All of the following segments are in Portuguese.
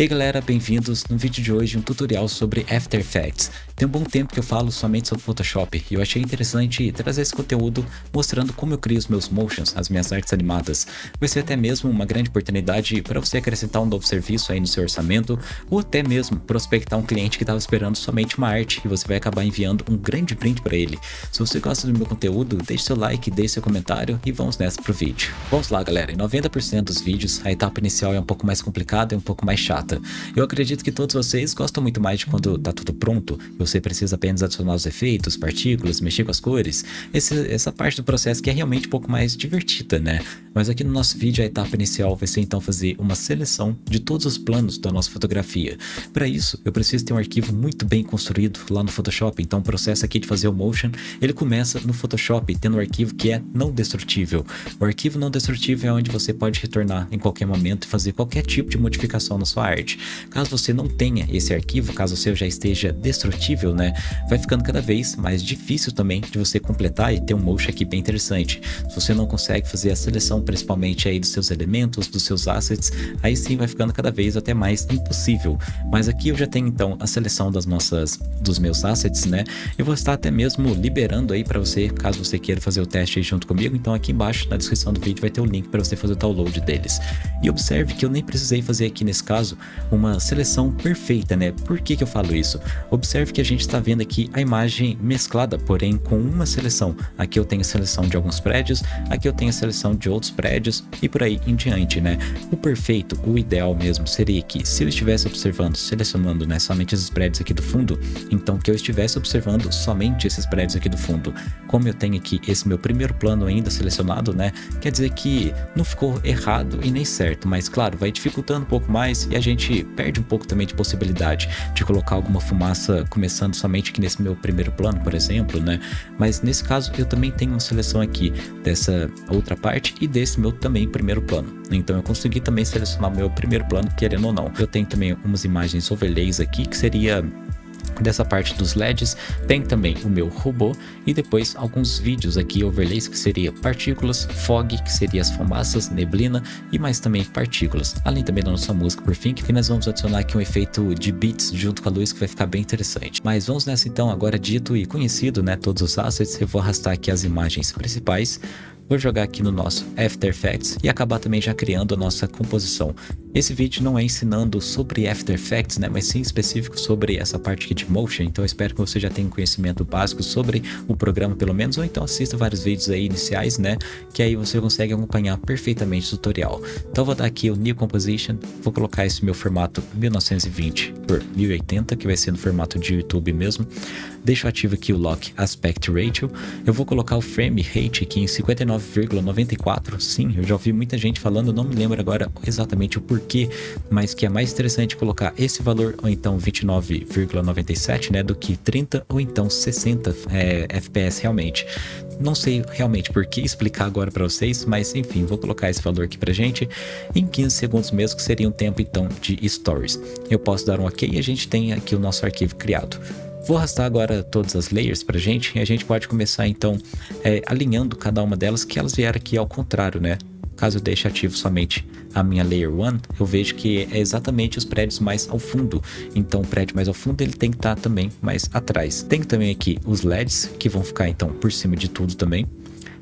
E aí galera, bem-vindos no vídeo de hoje um tutorial sobre After Effects. Tem um bom tempo que eu falo somente sobre Photoshop e eu achei interessante trazer esse conteúdo mostrando como eu crio os meus motions, as minhas artes animadas. Vai ser até mesmo uma grande oportunidade para você acrescentar um novo serviço aí no seu orçamento ou até mesmo prospectar um cliente que estava esperando somente uma arte e você vai acabar enviando um grande print para ele. Se você gosta do meu conteúdo, deixe seu like, deixe seu comentário e vamos nessa pro vídeo. Vamos lá galera, em 90% dos vídeos a etapa inicial é um pouco mais complicada e um pouco mais chata. Eu acredito que todos vocês gostam muito mais de quando tá tudo pronto você precisa apenas adicionar os efeitos, partículas, mexer com as cores. Esse, essa parte do processo que é realmente um pouco mais divertida, né? Mas aqui no nosso vídeo a etapa inicial vai ser então fazer uma seleção de todos os planos da nossa fotografia. Para isso, eu preciso ter um arquivo muito bem construído lá no Photoshop, então o processo aqui de fazer o motion, ele começa no Photoshop, tendo um arquivo que é não destrutível. O arquivo não destrutível é onde você pode retornar em qualquer momento e fazer qualquer tipo de modificação na sua arte. Caso você não tenha esse arquivo, caso o seu já esteja destrutível, né, vai ficando cada vez mais difícil também de você completar e ter um motion aqui bem interessante. Se você não consegue fazer a seleção principalmente aí dos seus elementos, dos seus assets, aí sim vai ficando cada vez até mais impossível. Mas aqui eu já tenho então a seleção das nossas, dos meus assets, né, eu vou estar até mesmo liberando aí para você, caso você queira fazer o teste aí junto comigo, então aqui embaixo na descrição do vídeo vai ter o link para você fazer o download deles. E observe que eu nem precisei fazer aqui nesse caso uma seleção perfeita, né? Por que, que eu falo isso? Observe que a gente está vendo aqui a imagem mesclada, porém com uma seleção. Aqui eu tenho a seleção de alguns prédios, aqui eu tenho a seleção de outros prédios e por aí em diante, né? O perfeito, o ideal mesmo seria que se eu estivesse observando, selecionando né, somente esses prédios aqui do fundo, então que eu estivesse observando somente esses prédios aqui do fundo. Como eu tenho aqui esse meu primeiro plano ainda selecionado, né? Quer dizer que não ficou errado e nem certo, mas claro, vai dificultando um pouco mais e a gente perde um pouco também de possibilidade de colocar alguma fumaça começando somente aqui nesse meu primeiro plano, por exemplo, né? Mas nesse caso eu também tenho uma seleção aqui dessa outra parte e desse meu também primeiro plano. Então eu consegui também selecionar meu primeiro plano, querendo ou não. Eu tenho também umas imagens overlays aqui, que seria dessa parte dos LEDs, tem também o meu robô e depois alguns vídeos aqui, overlays, que seria partículas, fog, que seria as fumaças, neblina e mais também partículas. Além também da nossa música, por fim, que nós vamos adicionar aqui um efeito de beats junto com a luz que vai ficar bem interessante. Mas vamos nessa então, agora dito e conhecido, né, todos os assets, eu vou arrastar aqui as imagens principais, vou jogar aqui no nosso After Effects e acabar também já criando a nossa composição. Esse vídeo não é ensinando sobre After Effects, né, mas sim específico sobre essa parte aqui de Motion, então espero que você já tenha um conhecimento básico sobre o programa pelo menos, ou então assista vários vídeos aí iniciais, né, que aí você consegue acompanhar perfeitamente o tutorial. Então vou dar aqui o New Composition, vou colocar esse meu formato 1920 por 1080, que vai ser no formato de YouTube mesmo. Deixo ativo aqui o Lock Aspect Ratio, eu vou colocar o Frame Rate aqui em 59,94, sim, eu já ouvi muita gente falando, não me lembro agora exatamente o porquê porquê, mas que é mais interessante colocar esse valor ou então 29,97, né, do que 30 ou então 60 é, FPS realmente. Não sei realmente por que explicar agora para vocês, mas enfim, vou colocar esse valor aqui pra gente em 15 segundos mesmo, que seria um tempo então de stories. Eu posso dar um ok e a gente tem aqui o nosso arquivo criado. Vou arrastar agora todas as layers pra gente e a gente pode começar então é, alinhando cada uma delas que elas vieram aqui ao contrário, né? Caso eu deixe ativo somente a minha Layer 1, eu vejo que é exatamente os prédios mais ao fundo. Então o prédio mais ao fundo ele tem que estar tá também mais atrás. Tem também aqui os LEDs que vão ficar então por cima de tudo também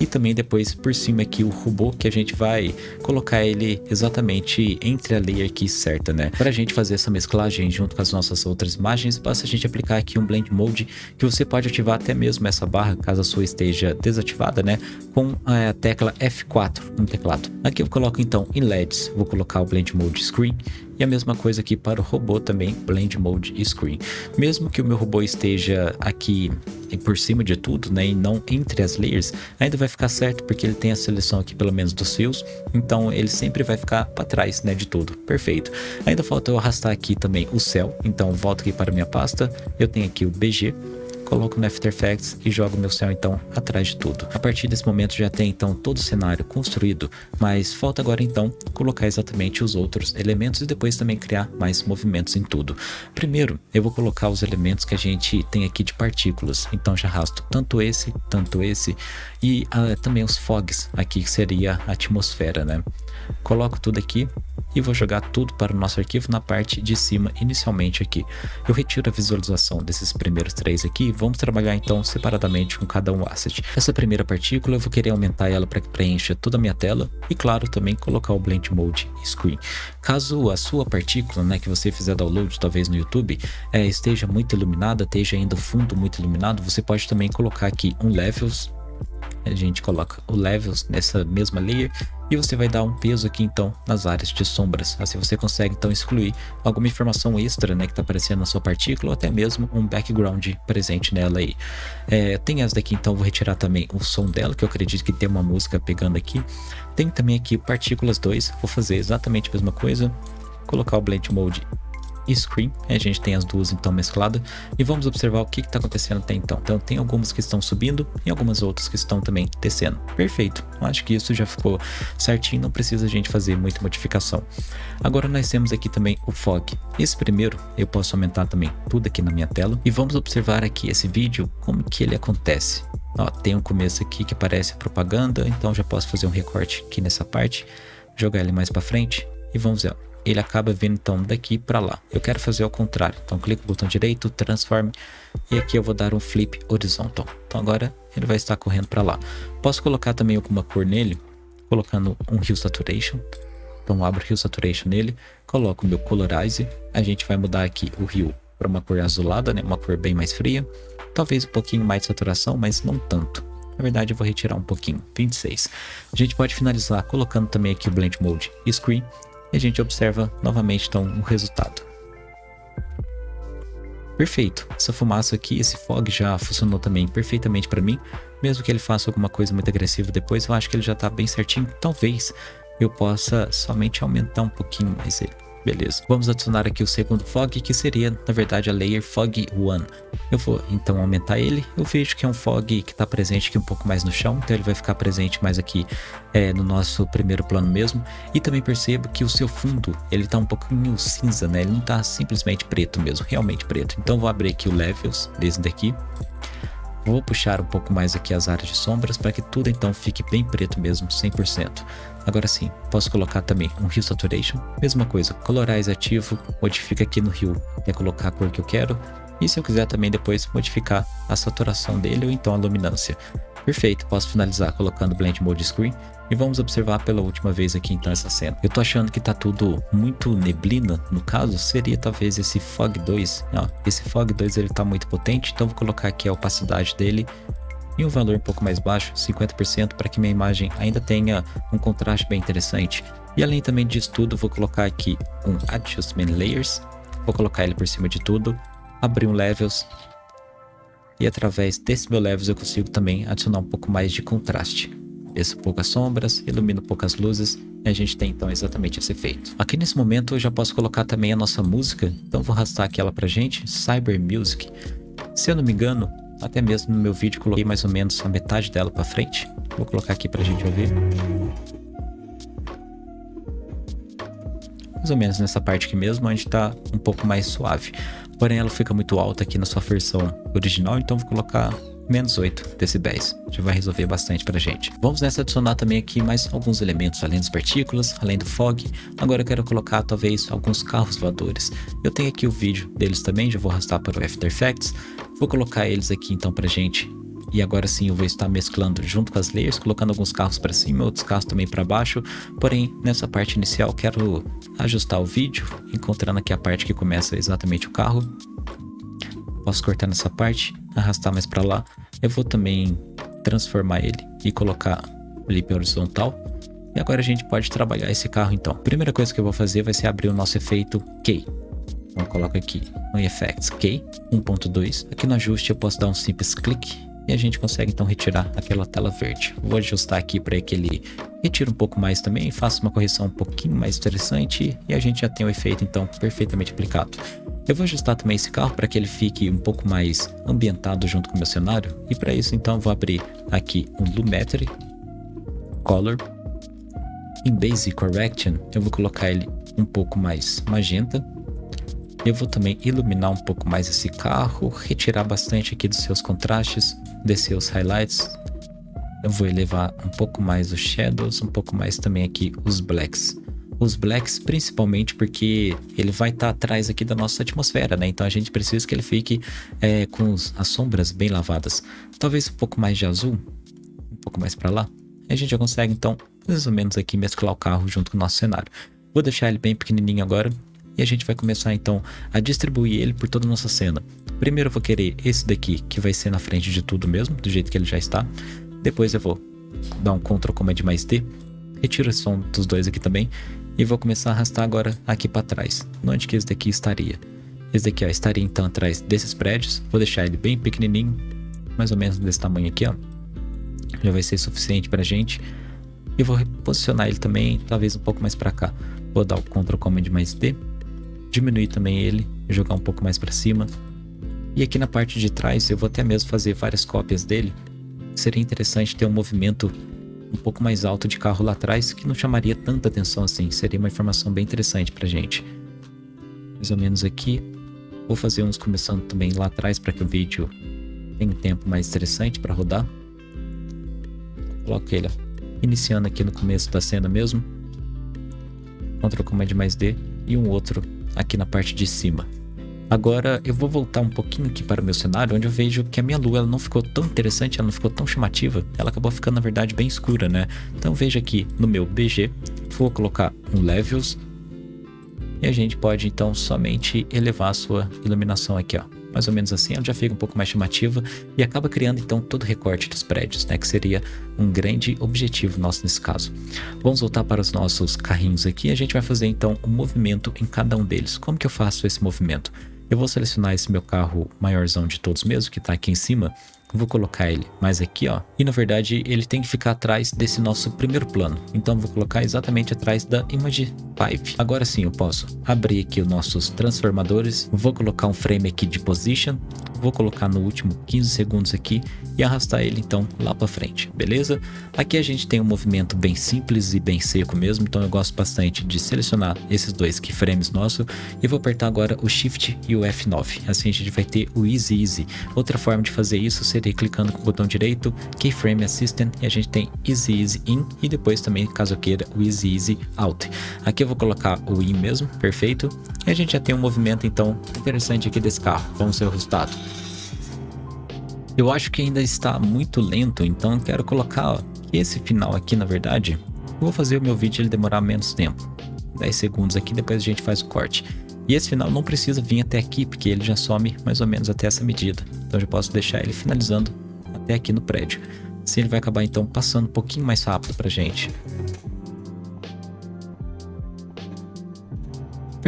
e também depois por cima aqui o robô que a gente vai colocar ele exatamente entre a layer aqui certa, né? Para a gente fazer essa mesclagem junto com as nossas outras imagens, basta a gente aplicar aqui um Blend Mode que você pode ativar até mesmo essa barra, caso a sua esteja desativada, né? Com a tecla F4 no teclado. Aqui eu coloco então em LEDs, vou colocar o Blend Mode Screen e a mesma coisa aqui para o robô também, Blend Mode Screen. Mesmo que o meu robô esteja aqui por cima de tudo, né, e não entre as layers, ainda vai ficar certo porque ele tem a seleção aqui pelo menos dos fios, então ele sempre vai ficar para trás, né, de tudo. Perfeito. Ainda falta eu arrastar aqui também o céu, então volto aqui para minha pasta, eu tenho aqui o BG, coloco no After Effects e jogo meu céu então atrás de tudo. A partir desse momento já tem então todo o cenário construído, mas falta agora então colocar exatamente os outros elementos e depois também criar mais movimentos em tudo. Primeiro eu vou colocar os elementos que a gente tem aqui de partículas, então já arrasto tanto esse, tanto esse e uh, também os fogs aqui que seria a atmosfera, né? Coloco tudo aqui e vou jogar tudo para o nosso arquivo na parte de cima inicialmente aqui. Eu retiro a visualização desses primeiros três aqui e vamos trabalhar então separadamente com cada um asset. Essa primeira partícula eu vou querer aumentar ela para que preencha toda a minha tela e claro também colocar o Blend Mode Screen. Caso a sua partícula né, que você fizer download talvez no YouTube é, esteja muito iluminada, esteja ainda o fundo muito iluminado, você pode também colocar aqui um Levels a gente coloca o levels nessa mesma layer e você vai dar um peso aqui então nas áreas de sombras. Assim você consegue então excluir alguma informação extra né, que está aparecendo na sua partícula ou até mesmo um background presente nela aí. É, tem essa daqui então, vou retirar também o som dela, que eu acredito que tem uma música pegando aqui. Tem também aqui partículas 2, vou fazer exatamente a mesma coisa, colocar o Blend Mode e Screen. A gente tem as duas então mescladas e vamos observar o que está acontecendo até então. Então tem algumas que estão subindo e algumas outras que estão também descendo. Perfeito, acho que isso já ficou certinho, não precisa a gente fazer muita modificação. Agora nós temos aqui também o Fog. Esse primeiro eu posso aumentar também tudo aqui na minha tela e vamos observar aqui esse vídeo, como que ele acontece. Ó, tem um começo aqui que parece propaganda, então já posso fazer um recorte aqui nessa parte, jogar ele mais para frente e vamos ver ele acaba vindo então daqui para lá. Eu quero fazer ao contrário, então clico no botão direito, transform e aqui eu vou dar um flip horizontal. Então agora ele vai estar correndo para lá. Posso colocar também alguma cor nele, colocando um Hue Saturation. Então abro o Hue Saturation nele, coloco o meu Colorize, a gente vai mudar aqui o Hue para uma cor azulada, né? uma cor bem mais fria. Talvez um pouquinho mais de saturação, mas não tanto. Na verdade eu vou retirar um pouquinho, 26. A gente pode finalizar colocando também aqui o Blend Mode Screen e a gente observa novamente então o resultado. Perfeito, essa fumaça aqui, esse fog já funcionou também perfeitamente para mim, mesmo que ele faça alguma coisa muito agressiva depois, eu acho que ele já está bem certinho, talvez eu possa somente aumentar um pouquinho mais ele. Beleza, vamos adicionar aqui o segundo fog, que seria, na verdade, a layer fog 1. Eu vou, então, aumentar ele. Eu vejo que é um fog que está presente aqui um pouco mais no chão, então ele vai ficar presente mais aqui é, no nosso primeiro plano mesmo. E também percebo que o seu fundo, ele está um pouquinho cinza, né? Ele não está simplesmente preto mesmo, realmente preto. Então vou abrir aqui o Levels, desse daqui. Vou puxar um pouco mais aqui as áreas de sombras para que tudo então fique bem preto mesmo, 100%. Agora sim, posso colocar também um Hue Saturation, mesma coisa, Colorize ativo, modifica aqui no Hue, quer colocar a cor que eu quero, e se eu quiser também depois modificar a saturação dele ou então a luminância. Perfeito, posso finalizar colocando Blend Mode Screen e vamos observar pela última vez aqui então essa cena. Eu tô achando que tá tudo muito neblina, no caso seria talvez esse Fog 2. Ó, esse Fog 2 ele tá muito potente, então vou colocar aqui a opacidade dele e um valor um pouco mais baixo, 50%, para que minha imagem ainda tenha um contraste bem interessante. E além também disso tudo, vou colocar aqui um Adjustment Layers, vou colocar ele por cima de tudo, abrir um Levels, e através desse meu Levels eu consigo também adicionar um pouco mais de contraste. Desço poucas sombras, ilumino poucas luzes, e a gente tem então exatamente esse efeito. Aqui nesse momento eu já posso colocar também a nossa música, então vou arrastar aqui ela pra gente, Cyber Music. Se eu não me engano, até mesmo no meu vídeo coloquei mais ou menos a metade dela para frente. Vou colocar aqui para a gente ouvir. Mais ou menos nessa parte aqui mesmo, onde está um pouco mais suave. Porém, ela fica muito alta aqui na sua versão original, então vou colocar menos 8 decibéis. Já vai resolver bastante pra gente. Vamos nessa adicionar também aqui mais alguns elementos, além das partículas, além do fog. Agora eu quero colocar talvez alguns carros voadores. Eu tenho aqui o vídeo deles também, já vou arrastar para o After Effects. Vou colocar eles aqui então pra gente. E agora sim eu vou estar mesclando junto com as layers, colocando alguns carros para cima, outros carros também para baixo. Porém, nessa parte inicial quero ajustar o vídeo, encontrando aqui a parte que começa exatamente o carro. Posso cortar nessa parte, arrastar mais para lá. Eu vou também transformar ele e colocar flip horizontal. E agora a gente pode trabalhar esse carro então. Primeira coisa que eu vou fazer vai ser abrir o nosso efeito Key. Então eu coloco aqui no Effects Key 1.2. Aqui no ajuste eu posso dar um simples clique e a gente consegue então retirar aquela tela verde. Vou ajustar aqui para que ele retire um pouco mais também, faça uma correção um pouquinho mais interessante e a gente já tem o efeito então perfeitamente aplicado. Eu vou ajustar também esse carro para que ele fique um pouco mais ambientado junto com o meu cenário e para isso então vou abrir aqui um Lumetri, Color, em Basic Correction eu vou colocar ele um pouco mais magenta eu vou também iluminar um pouco mais esse carro, retirar bastante aqui dos seus contrastes, descer os highlights. Eu vou elevar um pouco mais os shadows, um pouco mais também aqui os blacks. Os blacks, principalmente porque ele vai estar tá atrás aqui da nossa atmosfera, né? Então a gente precisa que ele fique é, com as sombras bem lavadas. Talvez um pouco mais de azul, um pouco mais para lá. A gente já consegue, então, mais ou menos aqui mesclar o carro junto com o nosso cenário. Vou deixar ele bem pequenininho agora e a gente vai começar, então, a distribuir ele por toda a nossa cena. Primeiro eu vou querer esse daqui, que vai ser na frente de tudo mesmo, do jeito que ele já está. Depois eu vou dar um Ctrl Command mais D, retiro o som dos dois aqui também e vou começar a arrastar agora aqui para trás, onde que esse daqui estaria. Esse daqui ó, estaria então atrás desses prédios, vou deixar ele bem pequenininho, mais ou menos desse tamanho aqui, ó. Já vai ser suficiente pra gente. E vou reposicionar ele também, talvez um pouco mais para cá. Vou dar o Ctrl Command mais D, diminuir também ele, jogar um pouco mais para cima. E aqui na parte de trás eu vou até mesmo fazer várias cópias dele. Seria interessante ter um movimento um pouco mais alto de carro lá atrás, que não chamaria tanta atenção assim, seria uma informação bem interessante pra gente. Mais ou menos aqui. Vou fazer uns começando também lá atrás para que o vídeo tenha um tempo mais interessante para rodar. Coloco ele iniciando aqui no começo da cena mesmo. Ctrl Command mais D e um outro aqui na parte de cima. Agora eu vou voltar um pouquinho aqui para o meu cenário, onde eu vejo que a minha lua ela não ficou tão interessante, ela não ficou tão chamativa, ela acabou ficando na verdade bem escura, né? Então veja aqui no meu BG, vou colocar um Levels, e a gente pode então somente elevar a sua iluminação aqui, ó. Mais ou menos assim, ela já fica um pouco mais chamativa e acaba criando então todo o recorte dos prédios, né? Que seria um grande objetivo nosso nesse caso. Vamos voltar para os nossos carrinhos aqui. A gente vai fazer então um movimento em cada um deles. Como que eu faço esse movimento? Eu vou selecionar esse meu carro maiorzão de todos mesmo, que está aqui em cima. Vou colocar ele mais aqui, ó. E na verdade ele tem que ficar atrás desse nosso primeiro plano. Então vou colocar exatamente atrás da Image 5. Agora sim eu posso abrir aqui os nossos transformadores. Vou colocar um frame aqui de position vou colocar no último 15 segundos aqui e arrastar ele então lá para frente, beleza? Aqui a gente tem um movimento bem simples e bem seco mesmo, então eu gosto bastante de selecionar esses dois keyframes nossos e vou apertar agora o Shift e o F9, assim a gente vai ter o Easy Easy. Outra forma de fazer isso seria clicando com o botão direito, Keyframe Assistant e a gente tem Easy Easy In e depois também, caso eu queira, o Easy Easy Out. Aqui eu vou colocar o In mesmo, perfeito, e a gente já tem um movimento então interessante aqui desse carro, vamos ver o resultado. Eu acho que ainda está muito lento, então quero colocar esse final aqui, na verdade, vou fazer o meu vídeo ele demorar menos tempo. 10 segundos aqui, depois a gente faz o corte. E esse final não precisa vir até aqui, porque ele já some mais ou menos até essa medida. Então eu já posso deixar ele finalizando até aqui no prédio. Assim ele vai acabar então passando um pouquinho mais rápido pra gente.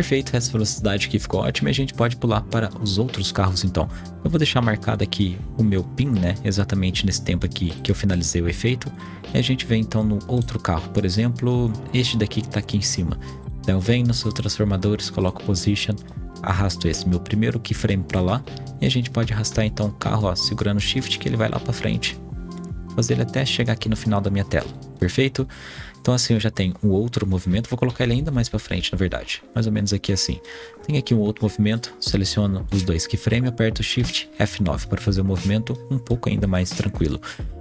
Perfeito, essa velocidade aqui ficou ótima e a gente pode pular para os outros carros então. Eu vou deixar marcado aqui o meu pin, né, exatamente nesse tempo aqui que eu finalizei o efeito. E a gente vem então no outro carro, por exemplo, este daqui que está aqui em cima. Então eu venho nos seus transformadores, coloco position, arrasto esse meu primeiro keyframe para lá e a gente pode arrastar então o carro ó, segurando shift que ele vai lá para frente. Fazer ele até chegar aqui no final da minha tela, perfeito? Então assim eu já tenho um outro movimento, vou colocar ele ainda mais para frente, na verdade. Mais ou menos aqui assim. Tem aqui um outro movimento, seleciono os dois keyframes, aperto Shift F9 para fazer o movimento um pouco ainda mais tranquilo.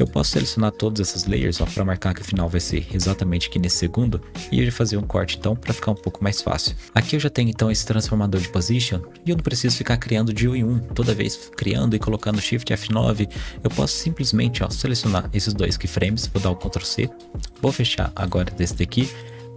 Eu posso selecionar todas essas layers para marcar que o final vai ser exatamente aqui nesse segundo e eu fazer um corte então para ficar um pouco mais fácil. Aqui eu já tenho então esse transformador de position e eu não preciso ficar criando de um em um, toda vez criando e colocando Shift F9. Eu posso simplesmente ó, selecionar esses dois keyframes, vou dar o Ctrl C, vou fechar agora desse daqui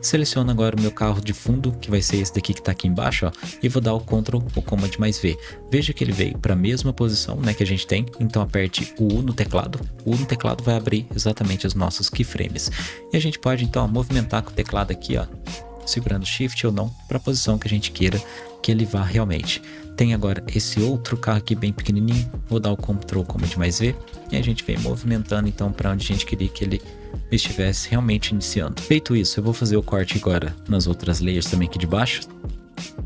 Seleciono agora o meu carro de fundo, que vai ser esse daqui que está aqui embaixo, ó, e vou dar o Ctrl ou Command mais V. Veja que ele veio para a mesma posição né, que a gente tem, então aperte o U no teclado. O U no teclado vai abrir exatamente os nossos keyframes. E a gente pode então movimentar com o teclado aqui, ó, segurando Shift ou não, para a posição que a gente queira que ele vá realmente. Tem agora esse outro carro aqui bem pequenininho, vou dar o Ctrl Command mais V, e a gente vem movimentando então para onde a gente queria que ele estivesse realmente iniciando. Feito isso, eu vou fazer o corte agora nas outras layers também aqui de baixo.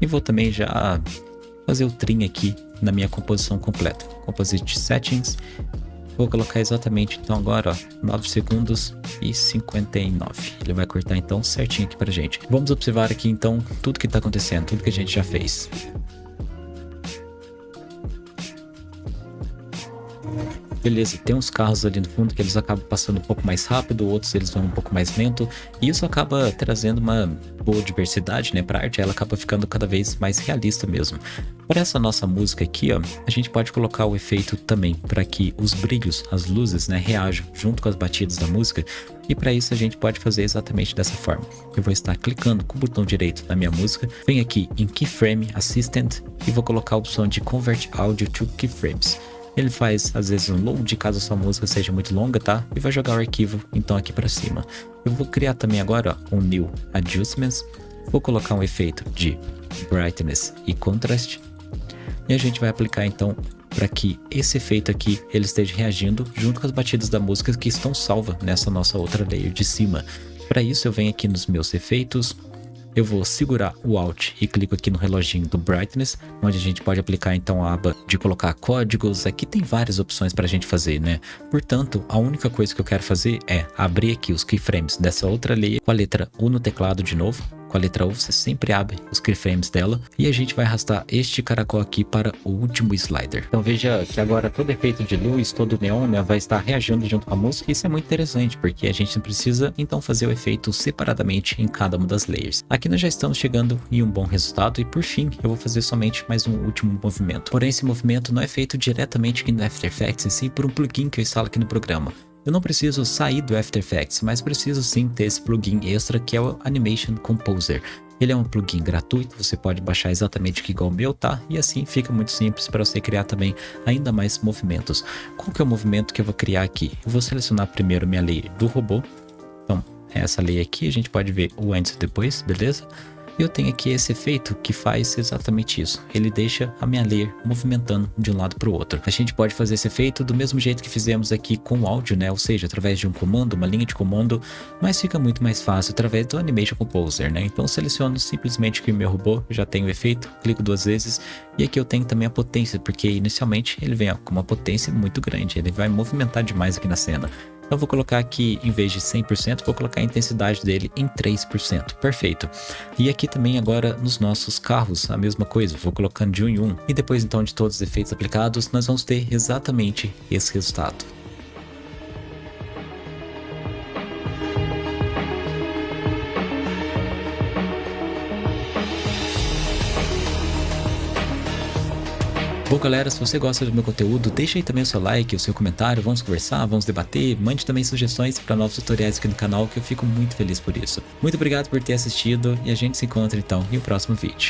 E vou também já fazer o trim aqui na minha composição completa. Composite Settings. Vou colocar exatamente então agora, ó, 9 segundos e 59. Ele vai cortar então certinho aqui pra gente. Vamos observar aqui então tudo que tá acontecendo, tudo que a gente já fez. Beleza, tem uns carros ali no fundo que eles acabam passando um pouco mais rápido, outros eles vão um pouco mais lento, e isso acaba trazendo uma boa diversidade, né, pra arte, ela acaba ficando cada vez mais realista mesmo. Para essa nossa música aqui, ó, a gente pode colocar o efeito também para que os brilhos, as luzes, né, reajam junto com as batidas da música, e para isso a gente pode fazer exatamente dessa forma. Eu vou estar clicando com o botão direito na minha música, venho aqui em Keyframe Assistant e vou colocar a opção de Convert Audio to Keyframes. Ele faz às vezes um load caso a sua música seja muito longa, tá? E vai jogar o arquivo então aqui para cima. Eu vou criar também agora ó, um New Adjustments. Vou colocar um efeito de Brightness e Contrast. E a gente vai aplicar então para que esse efeito aqui ele esteja reagindo junto com as batidas da música que estão salvas nessa nossa outra layer de cima. Para isso eu venho aqui nos meus efeitos, eu vou segurar o Alt e clico aqui no reloginho do Brightness, onde a gente pode aplicar então a aba de colocar códigos. Aqui tem várias opções para a gente fazer, né? Portanto, a única coisa que eu quero fazer é abrir aqui os keyframes dessa outra layer com a letra U no teclado de novo, com a letra U, você sempre abre os keyframes dela e a gente vai arrastar este caracol aqui para o último slider. Então veja que agora todo efeito de luz, todo neon né, vai estar reagindo junto com a música. Isso é muito interessante porque a gente precisa então fazer o efeito separadamente em cada uma das layers. Aqui nós já estamos chegando em um bom resultado e por fim eu vou fazer somente mais um último movimento. Porém esse movimento não é feito diretamente aqui no After Effects em si por um plugin que eu instalo aqui no programa. Eu não preciso sair do After Effects, mas preciso sim ter esse plugin extra que é o Animation Composer. Ele é um plugin gratuito, você pode baixar exatamente igual o meu, tá? E assim fica muito simples para você criar também ainda mais movimentos. Qual que é o movimento que eu vou criar aqui? Eu vou selecionar primeiro minha layer do robô. Então, essa layer aqui, a gente pode ver o antes e depois, beleza? E eu tenho aqui esse efeito que faz exatamente isso. Ele deixa a minha layer movimentando de um lado para o outro. A gente pode fazer esse efeito do mesmo jeito que fizemos aqui com o áudio, né? Ou seja, através de um comando, uma linha de comando, mas fica muito mais fácil através do Animation Composer, né? Então seleciono simplesmente que o meu robô já tem o efeito, clico duas vezes e aqui eu tenho também a potência, porque inicialmente ele vem ó, com uma potência muito grande, ele vai movimentar demais aqui na cena. Então vou colocar aqui, em vez de 100%, vou colocar a intensidade dele em 3%. Perfeito. E aqui também agora nos nossos carros, a mesma coisa. Vou colocando de um em um. E depois então de todos os efeitos aplicados, nós vamos ter exatamente esse resultado. Bom galera, se você gosta do meu conteúdo, deixa aí também o seu like, o seu comentário, vamos conversar, vamos debater, mande também sugestões para novos tutoriais aqui no canal que eu fico muito feliz por isso. Muito obrigado por ter assistido e a gente se encontra então em um próximo vídeo.